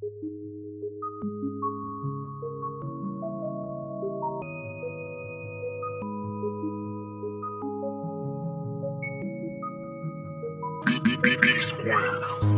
B, B, B, B square.